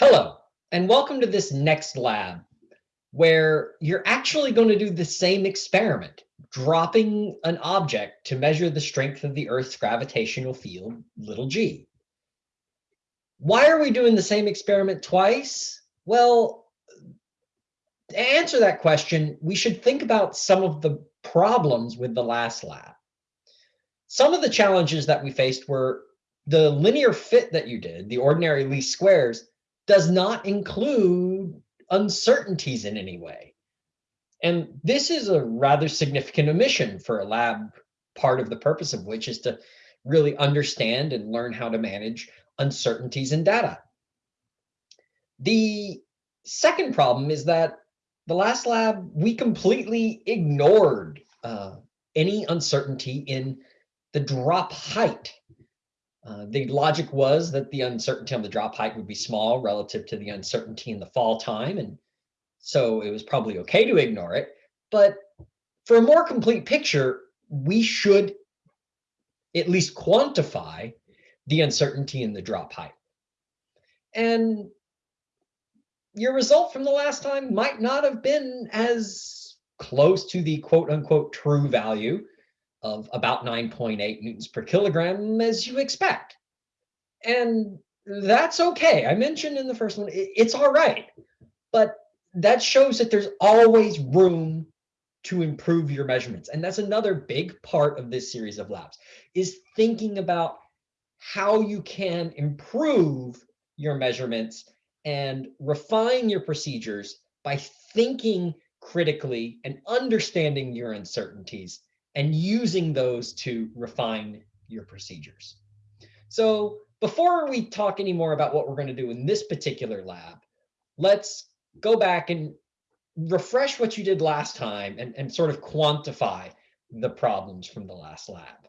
Hello, and welcome to this next lab where you're actually going to do the same experiment, dropping an object to measure the strength of the Earth's gravitational field, little g. Why are we doing the same experiment twice? Well, to answer that question, we should think about some of the problems with the last lab. Some of the challenges that we faced were the linear fit that you did, the ordinary least squares, does not include uncertainties in any way. And this is a rather significant omission for a lab, part of the purpose of which is to really understand and learn how to manage uncertainties in data. The second problem is that the last lab, we completely ignored uh, any uncertainty in the drop height uh, the logic was that the uncertainty on the drop height would be small relative to the uncertainty in the fall time. And so it was probably okay to ignore it. But for a more complete picture, we should at least quantify the uncertainty in the drop height. And your result from the last time might not have been as close to the quote unquote true value of about 9.8 newtons per kilogram as you expect. And that's okay. I mentioned in the first one, it's all right. But that shows that there's always room to improve your measurements. And that's another big part of this series of labs is thinking about how you can improve your measurements and refine your procedures by thinking critically and understanding your uncertainties and using those to refine your procedures. So before we talk any more about what we're going to do in this particular lab, let's go back and refresh what you did last time and, and sort of quantify the problems from the last lab.